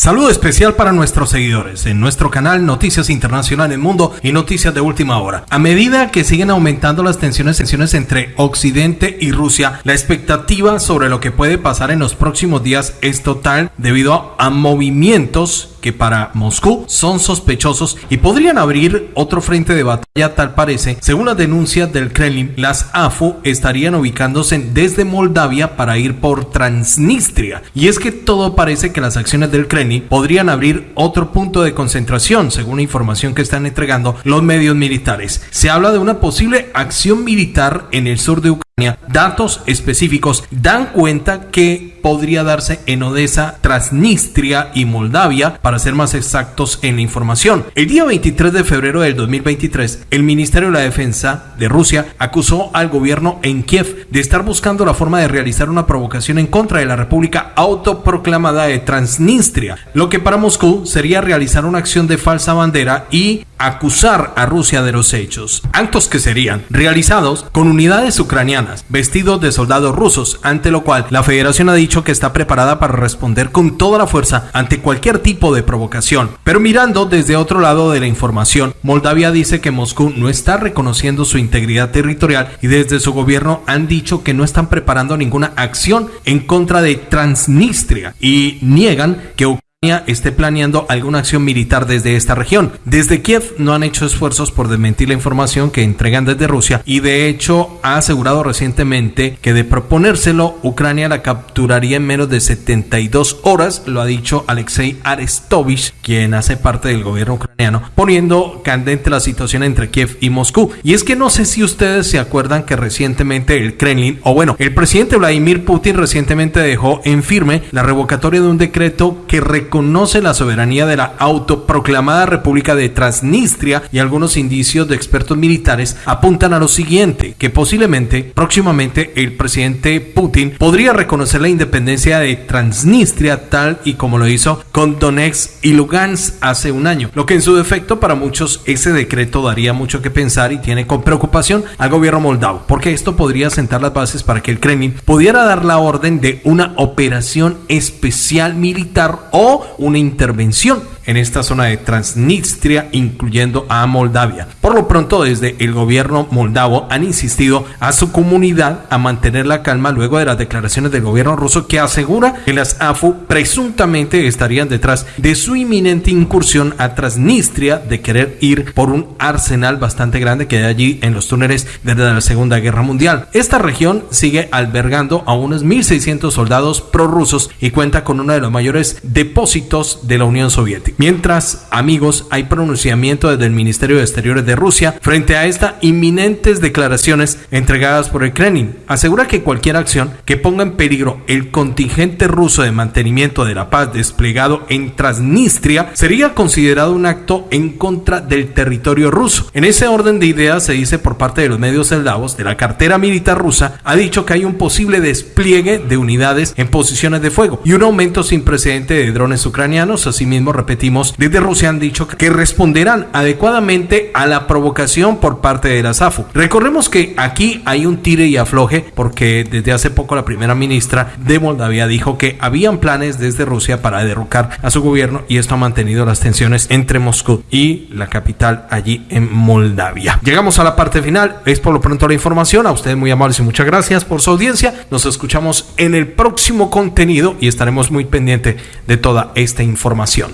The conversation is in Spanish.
Saludo especial para nuestros seguidores en nuestro canal Noticias Internacional en Mundo y Noticias de Última Hora. A medida que siguen aumentando las tensiones, tensiones entre Occidente y Rusia, la expectativa sobre lo que puede pasar en los próximos días es total debido a movimientos que para Moscú son sospechosos y podrían abrir otro frente de batalla tal parece. Según las denuncias del Kremlin, las AFU estarían ubicándose desde Moldavia para ir por Transnistria. Y es que todo parece que las acciones del Kremlin podrían abrir otro punto de concentración, según la información que están entregando los medios militares. Se habla de una posible acción militar en el sur de Ucrania. Datos específicos dan cuenta que podría darse en Odessa, Transnistria y Moldavia, para ser más exactos en la información. El día 23 de febrero del 2023, el Ministerio de la Defensa de Rusia acusó al gobierno en Kiev de estar buscando la forma de realizar una provocación en contra de la República autoproclamada de Transnistria, lo que para Moscú sería realizar una acción de falsa bandera y acusar a Rusia de los hechos, actos que serían realizados con unidades ucranianas vestidos de soldados rusos, ante lo cual la Federación ha dicho que está preparada para responder con toda la fuerza ante cualquier tipo de provocación. Pero mirando desde otro lado de la información, Moldavia dice que Moscú no está reconociendo su integridad territorial y desde su gobierno han dicho que no están preparando ninguna acción en contra de Transnistria y niegan que esté planeando alguna acción militar desde esta región. Desde Kiev no han hecho esfuerzos por desmentir la información que entregan desde Rusia y de hecho ha asegurado recientemente que de proponérselo Ucrania la capturaría en menos de 72 horas, lo ha dicho Alexei Arestovich, quien hace parte del gobierno ucraniano, poniendo candente la situación entre Kiev y Moscú. Y es que no sé si ustedes se acuerdan que recientemente el Kremlin, o bueno, el presidente Vladimir Putin recientemente dejó en firme la revocatoria de un decreto que reconoce la soberanía de la autoproclamada República de Transnistria y algunos indicios de expertos militares apuntan a lo siguiente, que posiblemente próximamente el presidente Putin podría reconocer la independencia de Transnistria tal y como lo hizo con Donetsk y Lugansk hace un año, lo que en su defecto para muchos ese decreto daría mucho que pensar y tiene con preocupación al gobierno moldavo, porque esto podría sentar las bases para que el Kremlin pudiera dar la orden de una operación especial militar o una intervención en esta zona de Transnistria, incluyendo a Moldavia. Por lo pronto, desde el gobierno moldavo han insistido a su comunidad a mantener la calma luego de las declaraciones del gobierno ruso que asegura que las AFU presuntamente estarían detrás de su inminente incursión a Transnistria de querer ir por un arsenal bastante grande que hay allí en los túneles desde la Segunda Guerra Mundial. Esta región sigue albergando a unos 1.600 soldados prorrusos y cuenta con uno de los mayores depósitos de la Unión Soviética. Mientras, amigos, hay pronunciamiento desde el Ministerio de Exteriores de Rusia frente a estas inminentes declaraciones entregadas por el Kremlin. Asegura que cualquier acción que ponga en peligro el contingente ruso de mantenimiento de la paz desplegado en Transnistria sería considerado un acto en contra del territorio ruso. En ese orden de ideas se dice por parte de los medios eslavos de la cartera militar rusa ha dicho que hay un posible despliegue de unidades en posiciones de fuego y un aumento sin precedente de drones ucranianos. Asimismo, desde Rusia han dicho que responderán adecuadamente a la provocación por parte de la SAFU. Recordemos que aquí hay un tire y afloje porque desde hace poco la primera ministra de Moldavia dijo que habían planes desde Rusia para derrocar a su gobierno y esto ha mantenido las tensiones entre Moscú y la capital allí en Moldavia. Llegamos a la parte final, es por lo pronto la información, a ustedes muy amables y muchas gracias por su audiencia, nos escuchamos en el próximo contenido y estaremos muy pendientes de toda esta información.